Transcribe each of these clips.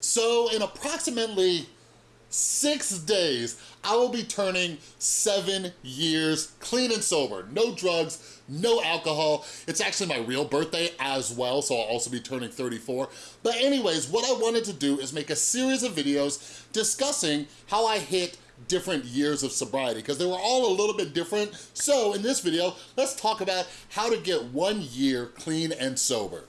So in approximately six days, I will be turning seven years clean and sober. No drugs, no alcohol. It's actually my real birthday as well, so I'll also be turning 34. But anyways, what I wanted to do is make a series of videos discussing how I hit different years of sobriety because they were all a little bit different. So in this video, let's talk about how to get one year clean and sober.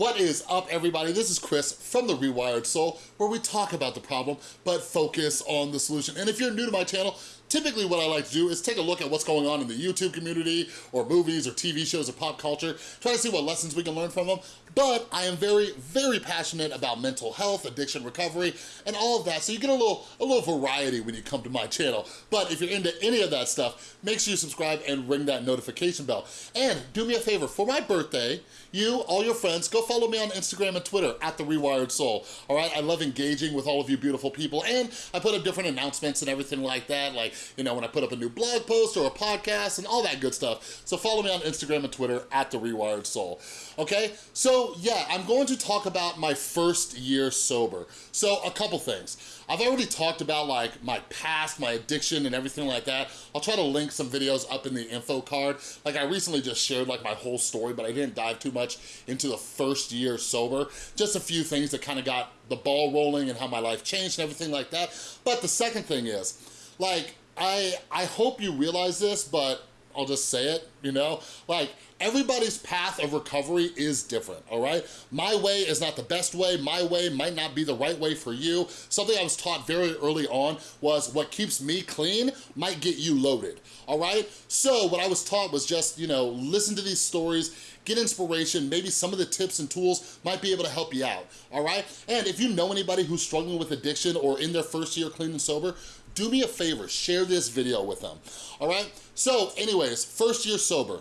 What is up, everybody? This is Chris from The Rewired Soul, where we talk about the problem, but focus on the solution. And if you're new to my channel, typically what I like to do is take a look at what's going on in the YouTube community, or movies, or TV shows, or pop culture, try to see what lessons we can learn from them. But I am very, very passionate about mental health, addiction recovery, and all of that, so you get a little, a little variety when you come to my channel. But if you're into any of that stuff, make sure you subscribe and ring that notification bell. And do me a favor, for my birthday, you, all your friends, go follow me on Instagram and Twitter at The Rewired Soul, all right? I love engaging with all of you beautiful people, and I put up different announcements and everything like that, like, you know, when I put up a new blog post or a podcast and all that good stuff. So follow me on Instagram and Twitter at The Rewired Soul, okay? So yeah, I'm going to talk about my first year sober. So a couple things. I've already talked about like my past, my addiction and everything like that. I'll try to link some videos up in the info card. Like I recently just shared like my whole story, but I didn't dive too much into the first year sober. Just a few things that kind of got the ball rolling and how my life changed and everything like that. But the second thing is, like, I, I hope you realize this, but I'll just say it, you know? Like, everybody's path of recovery is different, all right? My way is not the best way. My way might not be the right way for you. Something I was taught very early on was what keeps me clean might get you loaded, all right? So what I was taught was just, you know, listen to these stories, get inspiration, maybe some of the tips and tools might be able to help you out, all right? And if you know anybody who's struggling with addiction or in their first year clean and sober, do me a favor, share this video with them, all right? So anyways, first year sober,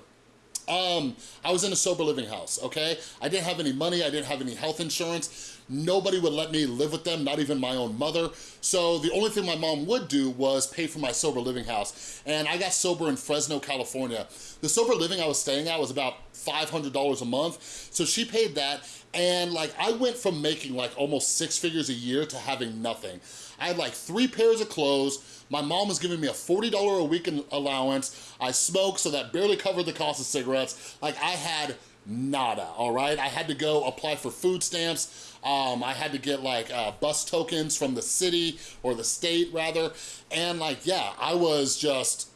um, I was in a sober living house, okay? I didn't have any money, I didn't have any health insurance. Nobody would let me live with them, not even my own mother. So the only thing my mom would do was pay for my sober living house. And I got sober in Fresno, California. The sober living I was staying at was about $500 a month. So she paid that and like I went from making like almost six figures a year to having nothing. I had like three pairs of clothes. My mom was giving me a $40 a week allowance. I smoked, so that barely covered the cost of cigarettes. Like I had nada, all right? I had to go apply for food stamps. Um, I had to get like uh, bus tokens from the city or the state rather. And like, yeah, I was just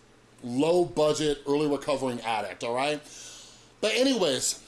low budget, early recovering addict, all right? But anyways,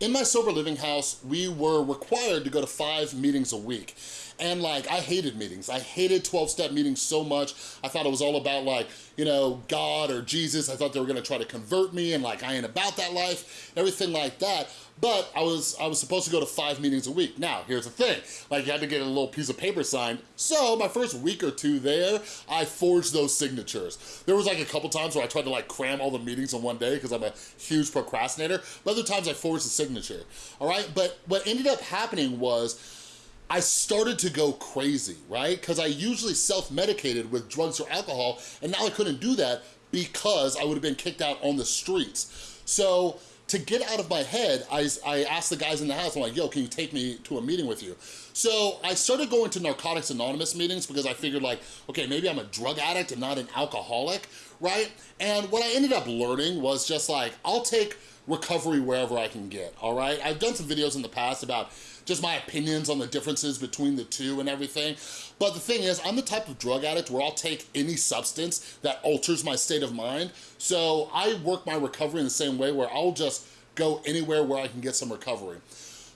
in my sober living house, we were required to go to five meetings a week. And like, I hated meetings. I hated 12-step meetings so much. I thought it was all about like, you know, God or Jesus. I thought they were gonna try to convert me and like, I ain't about that life, everything like that. But I was I was supposed to go to five meetings a week. Now, here's the thing. Like, you had to get a little piece of paper signed. So my first week or two there, I forged those signatures. There was like a couple times where I tried to like cram all the meetings in one day because I'm a huge procrastinator. But other times I forged the signature, all right? But what ended up happening was I started to go crazy, right? Because I usually self-medicated with drugs or alcohol, and now I couldn't do that because I would have been kicked out on the streets. So to get out of my head, I, I asked the guys in the house, I'm like, yo, can you take me to a meeting with you? So I started going to Narcotics Anonymous meetings because I figured like, okay, maybe I'm a drug addict and not an alcoholic, right? And what I ended up learning was just like, I'll take recovery wherever I can get, all right? I've done some videos in the past about just my opinions on the differences between the two and everything. But the thing is, I'm the type of drug addict where I'll take any substance that alters my state of mind. So I work my recovery in the same way where I'll just go anywhere where I can get some recovery.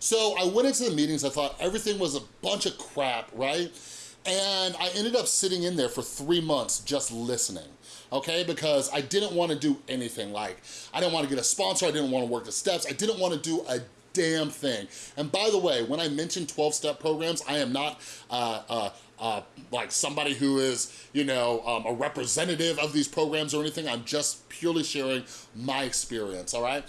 So I went into the meetings, I thought everything was a bunch of crap, right? And I ended up sitting in there for three months just listening okay? Because I didn't wanna do anything. Like, I didn't wanna get a sponsor, I didn't wanna work the steps, I didn't wanna do a damn thing. And by the way, when I mention 12-step programs, I am not uh, uh, uh, like somebody who is, you know, um, a representative of these programs or anything. I'm just purely sharing my experience, all right?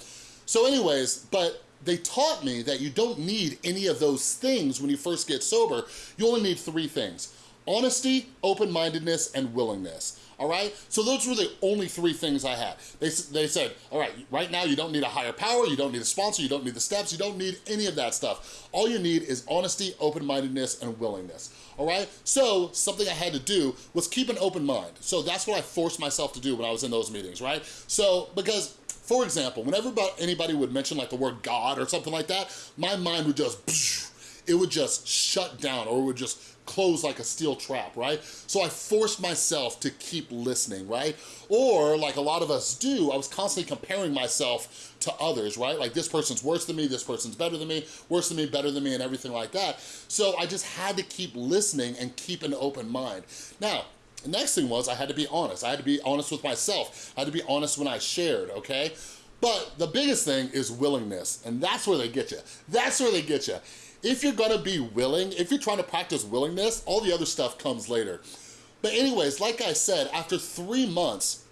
So anyways, but they taught me that you don't need any of those things when you first get sober. You only need three things. Honesty, open-mindedness, and willingness all right? So those were the only three things I had. They, they said, all right, right now you don't need a higher power, you don't need a sponsor, you don't need the steps, you don't need any of that stuff. All you need is honesty, open-mindedness, and willingness, all right? So something I had to do was keep an open mind. So that's what I forced myself to do when I was in those meetings, right? So, because for example, whenever anybody would mention like the word God or something like that, my mind would just, it would just shut down or it would just close like a steel trap, right? So I forced myself to keep listening, right? Or like a lot of us do, I was constantly comparing myself to others, right? Like this person's worse than me, this person's better than me, worse than me, better than me, and everything like that. So I just had to keep listening and keep an open mind. Now, the next thing was I had to be honest. I had to be honest with myself. I had to be honest when I shared, okay? But the biggest thing is willingness, and that's where they get you. That's where they get you. If you're gonna be willing, if you're trying to practice willingness, all the other stuff comes later. But anyways, like I said, after three months,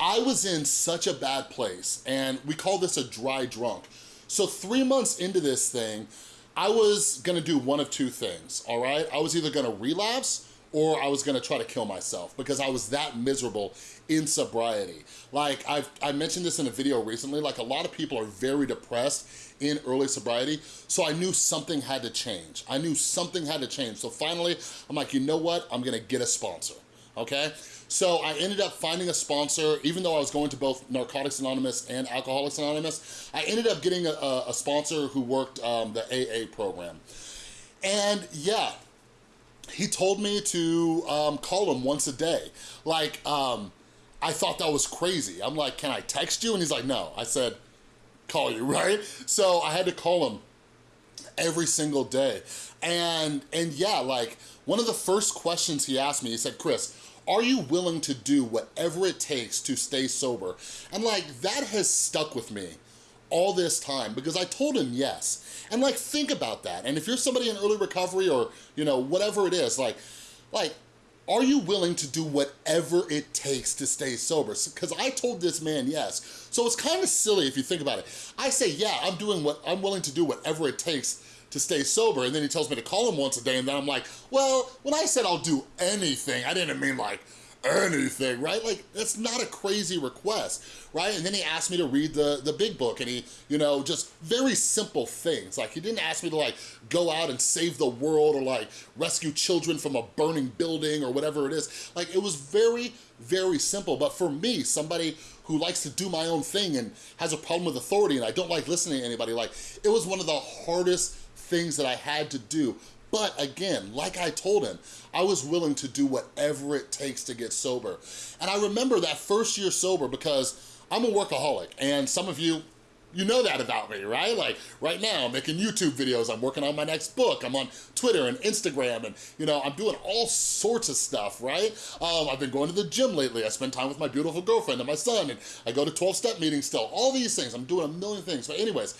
I was in such a bad place, and we call this a dry drunk. So three months into this thing, I was gonna do one of two things, all right? I was either gonna relapse or I was gonna try to kill myself because I was that miserable in sobriety. Like I've, I mentioned this in a video recently, like a lot of people are very depressed in early sobriety, so I knew something had to change. I knew something had to change. So finally, I'm like, you know what? I'm gonna get a sponsor, okay? So I ended up finding a sponsor, even though I was going to both Narcotics Anonymous and Alcoholics Anonymous, I ended up getting a, a sponsor who worked um, the AA program. And yeah, he told me to um, call him once a day. Like, um, I thought that was crazy. I'm like, can I text you? And he's like, no. I said, call you, right? So I had to call him every single day. And, and yeah, like one of the first questions he asked me, he said, Chris, are you willing to do whatever it takes to stay sober? And like, that has stuck with me all this time because I told him yes. And like, think about that. And if you're somebody in early recovery or, you know, whatever it is, like, like, are you willing to do whatever it takes to stay sober? Because I told this man yes. So it's kind of silly if you think about it. I say, yeah, I'm doing what, I'm willing to do whatever it takes to stay sober. And then he tells me to call him once a day. And then I'm like, well, when I said I'll do anything, I didn't mean like, anything, right? Like, that's not a crazy request, right? And then he asked me to read the, the big book and he, you know, just very simple things. Like, he didn't ask me to, like, go out and save the world or, like, rescue children from a burning building or whatever it is. Like, it was very, very simple. But for me, somebody who likes to do my own thing and has a problem with authority and I don't like listening to anybody, like, it was one of the hardest things that I had to do but again, like I told him, I was willing to do whatever it takes to get sober. And I remember that first year sober because I'm a workaholic and some of you, you know that about me, right? Like right now, I'm making YouTube videos, I'm working on my next book, I'm on Twitter and Instagram, and you know, I'm doing all sorts of stuff, right? Um, I've been going to the gym lately, I spend time with my beautiful girlfriend and my son, and I go to 12-step meetings still, all these things, I'm doing a million things. But anyways,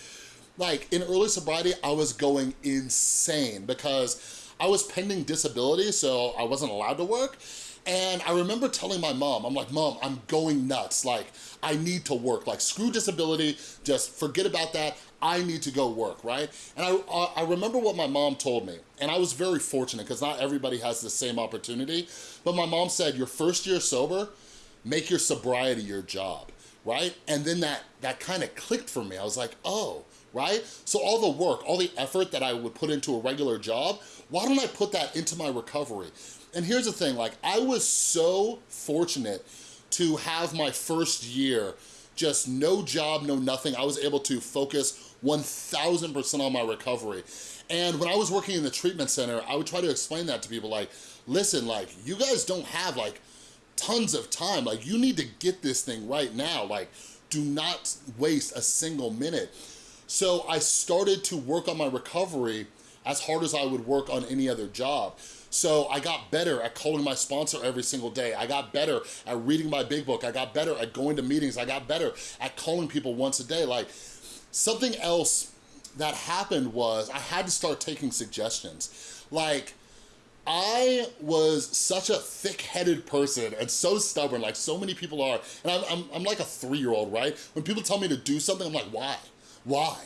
like in early sobriety, I was going insane because I was pending disability, so I wasn't allowed to work. And I remember telling my mom, I'm like, mom, I'm going nuts. Like, I need to work. Like, screw disability, just forget about that. I need to go work, right? And I, I remember what my mom told me, and I was very fortunate because not everybody has the same opportunity. But my mom said, your first year sober, make your sobriety your job, right? And then that, that kind of clicked for me. I was like, oh, right? So all the work, all the effort that I would put into a regular job, why don't I put that into my recovery? And here's the thing, like I was so fortunate to have my first year, just no job, no nothing. I was able to focus 1000% on my recovery. And when I was working in the treatment center, I would try to explain that to people like, listen, like you guys don't have like tons of time. Like you need to get this thing right now. Like do not waste a single minute. So I started to work on my recovery as hard as I would work on any other job. So I got better at calling my sponsor every single day. I got better at reading my big book. I got better at going to meetings. I got better at calling people once a day. Like something else that happened was I had to start taking suggestions. Like I was such a thick-headed person and so stubborn, like so many people are. And I'm, I'm, I'm like a three-year-old, right? When people tell me to do something, I'm like, why? Why?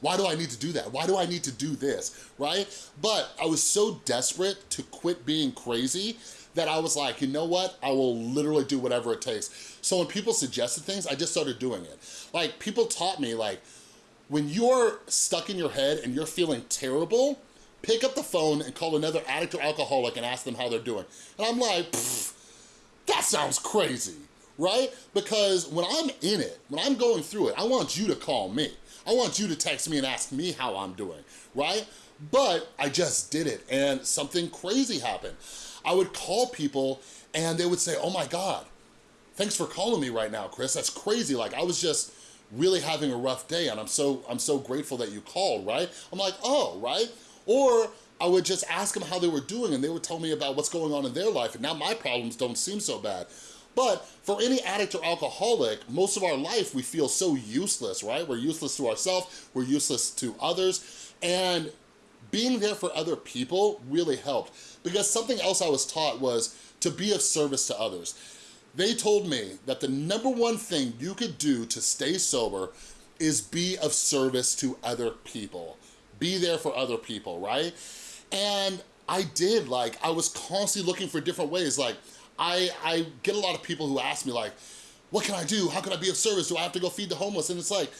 Why do I need to do that? Why do I need to do this, right? But I was so desperate to quit being crazy that I was like, you know what? I will literally do whatever it takes. So when people suggested things, I just started doing it. Like people taught me like, when you're stuck in your head and you're feeling terrible, pick up the phone and call another addict or alcoholic and ask them how they're doing. And I'm like, that sounds crazy, right? Because when I'm in it, when I'm going through it, I want you to call me. I want you to text me and ask me how I'm doing, right? But I just did it and something crazy happened. I would call people and they would say, oh my God, thanks for calling me right now, Chris. That's crazy. Like I was just really having a rough day and I'm so, I'm so grateful that you called, right? I'm like, oh, right? Or I would just ask them how they were doing and they would tell me about what's going on in their life and now my problems don't seem so bad. But for any addict or alcoholic, most of our life we feel so useless, right? We're useless to ourselves, we're useless to others, and being there for other people really helped because something else I was taught was to be of service to others. They told me that the number one thing you could do to stay sober is be of service to other people. Be there for other people, right? And I did, like, I was constantly looking for different ways. Like, I, I get a lot of people who ask me, like, what can I do? How can I be of service? Do I have to go feed the homeless? And it's like,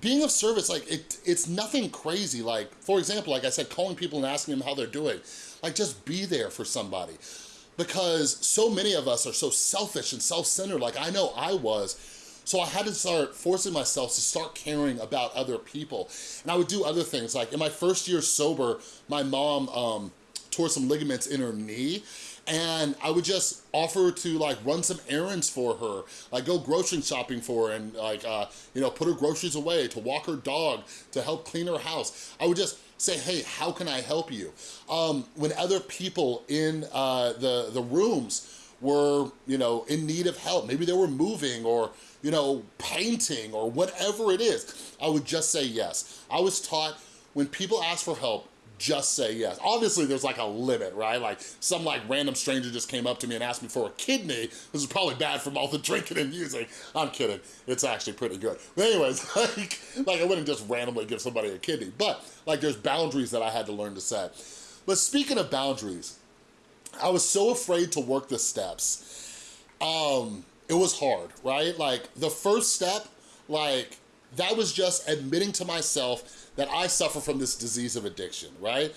being of service, like, it, it's nothing crazy. Like, for example, like I said, calling people and asking them how they're doing. Like, just be there for somebody. Because so many of us are so selfish and self-centered, like I know I was, so I had to start forcing myself to start caring about other people. And I would do other things. Like in my first year sober, my mom um, tore some ligaments in her knee and I would just offer to like run some errands for her, like go grocery shopping for her and like, uh, you know, put her groceries away, to walk her dog, to help clean her house. I would just say, hey, how can I help you? Um, when other people in uh, the, the rooms were, you know, in need of help, maybe they were moving or, you know, painting or whatever it is, I would just say yes. I was taught when people ask for help, just say yes. Obviously, there's like a limit, right? Like some like random stranger just came up to me and asked me for a kidney. This is probably bad from all the drinking and using. I'm kidding. It's actually pretty good. But anyways, like, like I wouldn't just randomly give somebody a kidney, but like there's boundaries that I had to learn to set. But speaking of boundaries, I was so afraid to work the steps. Um, it was hard, right? Like the first step, like that was just admitting to myself that I suffer from this disease of addiction, right?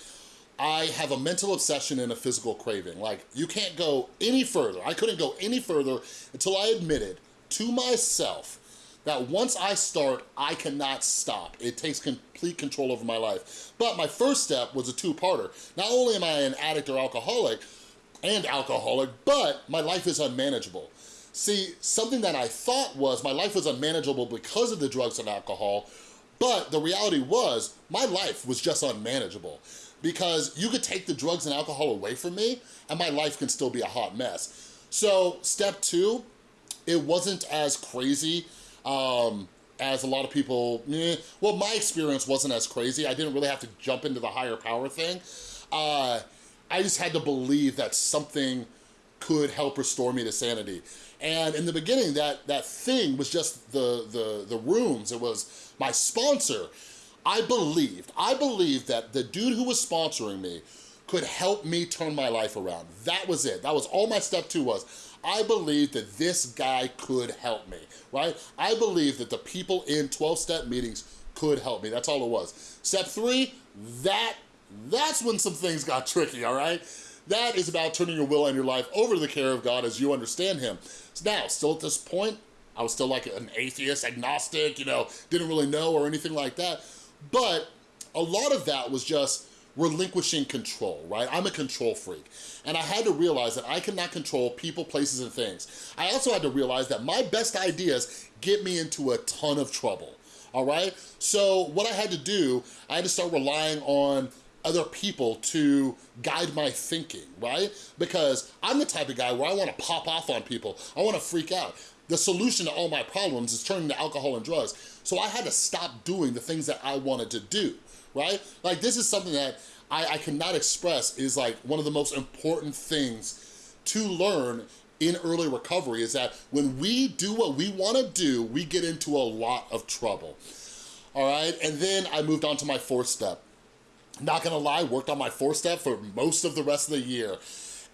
I have a mental obsession and a physical craving. Like, you can't go any further. I couldn't go any further until I admitted to myself that once I start, I cannot stop. It takes complete control over my life. But my first step was a two-parter. Not only am I an addict or alcoholic, and alcoholic, but my life is unmanageable. See, something that I thought was my life was unmanageable because of the drugs and alcohol, but the reality was my life was just unmanageable because you could take the drugs and alcohol away from me and my life can still be a hot mess. So step two, it wasn't as crazy um, as a lot of people, eh, well, my experience wasn't as crazy. I didn't really have to jump into the higher power thing. Uh, I just had to believe that something could help restore me to sanity. And in the beginning, that, that thing was just the, the, the rooms. It was my sponsor. I believed, I believed that the dude who was sponsoring me could help me turn my life around. That was it. That was all my step two was. I believed that this guy could help me, right? I believed that the people in 12-step meetings could help me. That's all it was. Step three, that, that's when some things got tricky, all right? That is about turning your will and your life over to the care of God as you understand him. So now, still at this point, I was still like an atheist, agnostic, you know, didn't really know or anything like that. But a lot of that was just relinquishing control, right? I'm a control freak. And I had to realize that I cannot control people, places, and things. I also had to realize that my best ideas get me into a ton of trouble, all right? So what I had to do, I had to start relying on other people to guide my thinking, right? Because I'm the type of guy where I wanna pop off on people. I wanna freak out. The solution to all my problems is turning to alcohol and drugs. So I had to stop doing the things that I wanted to do, right? Like this is something that I, I cannot express is like one of the most important things to learn in early recovery is that when we do what we wanna do, we get into a lot of trouble, all right? And then I moved on to my fourth step not gonna lie, worked on my four step for most of the rest of the year.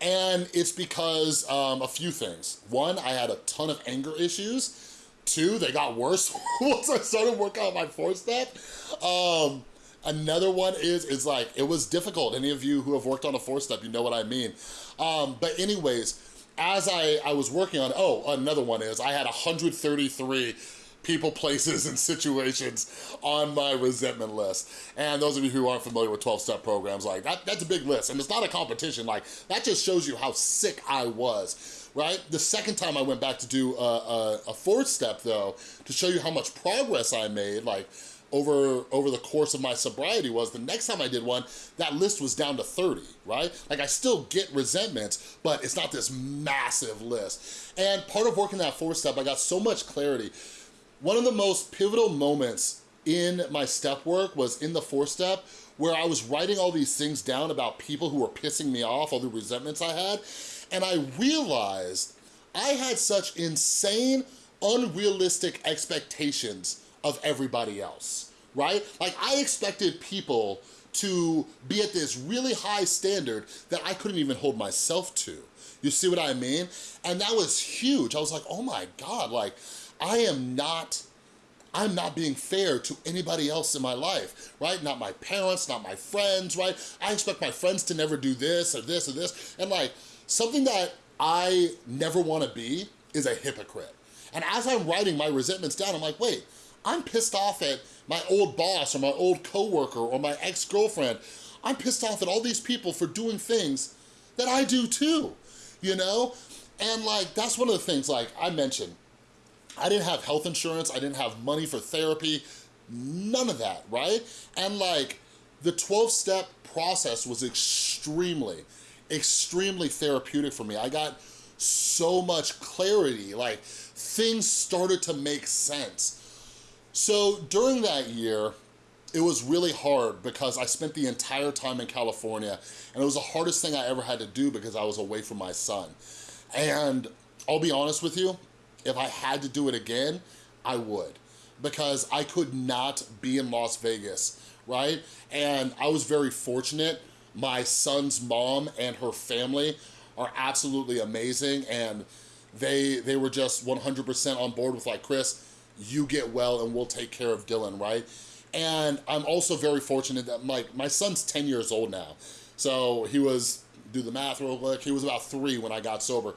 And it's because um, a few things. One, I had a ton of anger issues. Two, they got worse once I started working on my four step. Um, another one is, is like, it was difficult. Any of you who have worked on a four step, you know what I mean. Um, but anyways, as I, I was working on, oh, another one is I had 133 people, places, and situations on my resentment list. And those of you who aren't familiar with 12-step programs, like that, that's a big list. And it's not a competition, like that just shows you how sick I was, right? The second time I went back to do a, a, a fourth step though, to show you how much progress I made, like over over the course of my sobriety was the next time I did one, that list was down to 30, right? Like I still get resentments, but it's not this massive list. And part of working that four step, I got so much clarity. One of the most pivotal moments in my step work was in the four step where I was writing all these things down about people who were pissing me off, all the resentments I had, and I realized I had such insane, unrealistic expectations of everybody else, right? Like I expected people to be at this really high standard that I couldn't even hold myself to. You see what I mean? And that was huge. I was like, oh my God, like I am not, I'm not being fair to anybody else in my life, right? Not my parents, not my friends, right? I expect my friends to never do this or this or this. And like, something that I never wanna be is a hypocrite. And as I'm writing my resentments down, I'm like, wait, I'm pissed off at my old boss or my old coworker or my ex-girlfriend. I'm pissed off at all these people for doing things that I do too, you know? And like, that's one of the things like I mentioned, I didn't have health insurance, I didn't have money for therapy, none of that, right? And like, the 12-step process was extremely, extremely therapeutic for me. I got so much clarity, like things started to make sense. So during that year, it was really hard because I spent the entire time in California and it was the hardest thing I ever had to do because I was away from my son. And I'll be honest with you, if I had to do it again, I would because I could not be in Las Vegas, right? And I was very fortunate. My son's mom and her family are absolutely amazing and they they were just 100% on board with like, Chris, you get well and we'll take care of Dylan, right? And I'm also very fortunate that my, my son's 10 years old now. So he was, do the math real quick, he was about three when I got sober.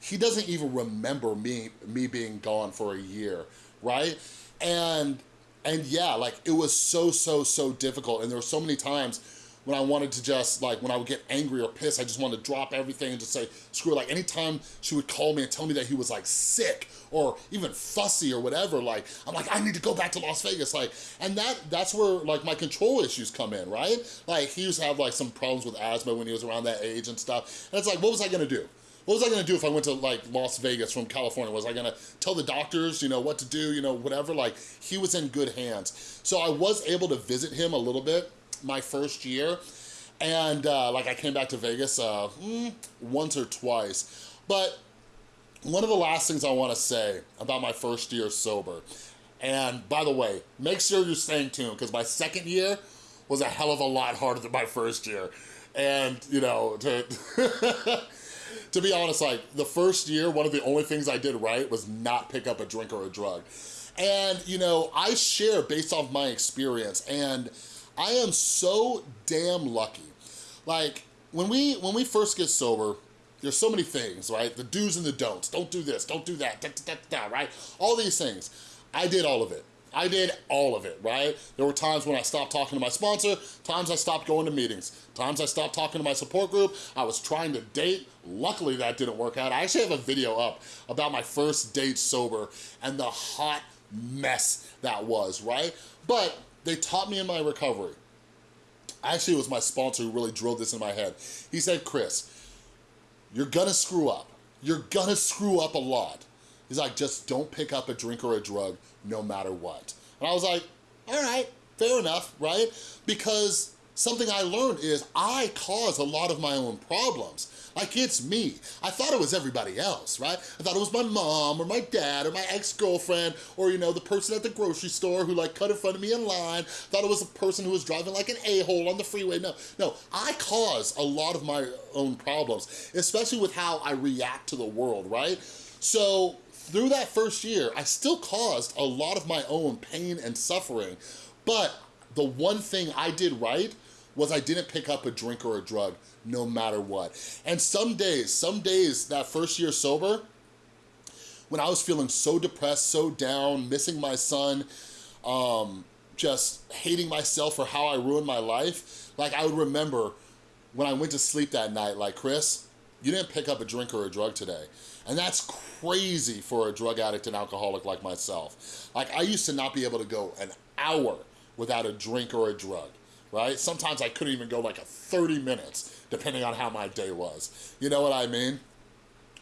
He doesn't even remember me, me being gone for a year, right? And, and yeah, like it was so, so, so difficult. And there were so many times when I wanted to just like, when I would get angry or pissed, I just wanted to drop everything and just say, screw it. Like anytime she would call me and tell me that he was like sick or even fussy or whatever, like, I'm like, I need to go back to Las Vegas. Like, and that that's where like my control issues come in, right? Like he used to have like some problems with asthma when he was around that age and stuff. And it's like, what was I gonna do? What was I gonna do if I went to like Las Vegas from California? Was I gonna tell the doctors, you know, what to do, you know, whatever? Like he was in good hands. So I was able to visit him a little bit my first year. And uh, like I came back to Vegas uh, mm, once or twice. But one of the last things I wanna say about my first year sober, and by the way, make sure you're staying tuned because my second year was a hell of a lot harder than my first year. And, you know, to, to be honest, like the first year, one of the only things I did right was not pick up a drink or a drug. And, you know, I share based off my experience and I am so damn lucky. Like, when we when we first get sober, there's so many things, right? The do's and the don'ts. Don't do this, don't do that, da, da, da, right? All these things. I did all of it. I did all of it, right? There were times when I stopped talking to my sponsor, times I stopped going to meetings, times I stopped talking to my support group. I was trying to date. Luckily, that didn't work out. I actually have a video up about my first date sober and the hot mess that was, right? But they taught me in my recovery. Actually, it was my sponsor who really drilled this in my head. He said, Chris, you're gonna screw up. You're gonna screw up a lot. He's like, just don't pick up a drink or a drug no matter what. And I was like, all right, fair enough, right? Because something I learned is I cause a lot of my own problems. Like it's me. I thought it was everybody else, right? I thought it was my mom or my dad or my ex-girlfriend or, you know, the person at the grocery store who like cut in front of me in line. Thought it was the person who was driving like an a-hole on the freeway. No, no, I cause a lot of my own problems, especially with how I react to the world, right? So through that first year, I still caused a lot of my own pain and suffering, but the one thing I did right was I didn't pick up a drink or a drug no matter what. And some days, some days that first year sober, when I was feeling so depressed, so down, missing my son, um, just hating myself for how I ruined my life, like I would remember when I went to sleep that night, like, Chris, you didn't pick up a drink or a drug today. And that's crazy for a drug addict and alcoholic like myself. Like I used to not be able to go an hour without a drink or a drug right? Sometimes I couldn't even go like a 30 minutes, depending on how my day was. You know what I mean?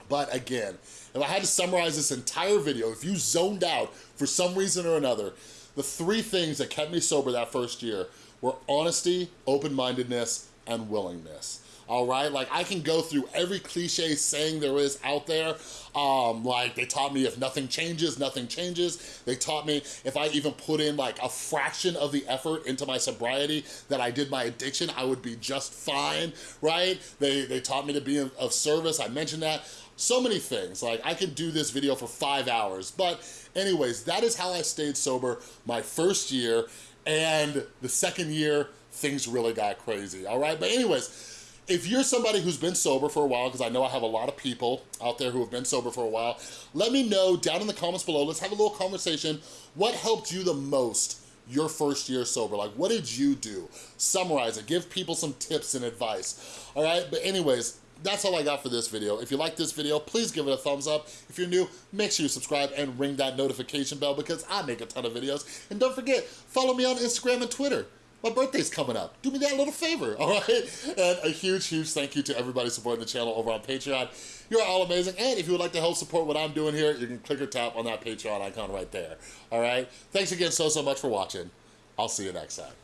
But again, if I had to summarize this entire video, if you zoned out for some reason or another, the three things that kept me sober that first year were honesty, open-mindedness, and willingness all right? Like I can go through every cliche saying there is out there. Um, like they taught me if nothing changes, nothing changes. They taught me if I even put in like a fraction of the effort into my sobriety that I did my addiction, I would be just fine, right? They, they taught me to be of service, I mentioned that. So many things, like I could do this video for five hours, but anyways, that is how I stayed sober my first year, and the second year, things really got crazy, all right? But anyways, if you're somebody who's been sober for a while, because I know I have a lot of people out there who have been sober for a while, let me know down in the comments below. Let's have a little conversation. What helped you the most your first year sober? Like, what did you do? Summarize it. Give people some tips and advice. All right? But anyways, that's all I got for this video. If you like this video, please give it a thumbs up. If you're new, make sure you subscribe and ring that notification bell because I make a ton of videos. And don't forget, follow me on Instagram and Twitter my birthday's coming up. Do me that little favor, all right? And a huge, huge thank you to everybody supporting the channel over on Patreon. You're all amazing. And if you would like to help support what I'm doing here, you can click or tap on that Patreon icon right there, all right? Thanks again so, so much for watching. I'll see you next time.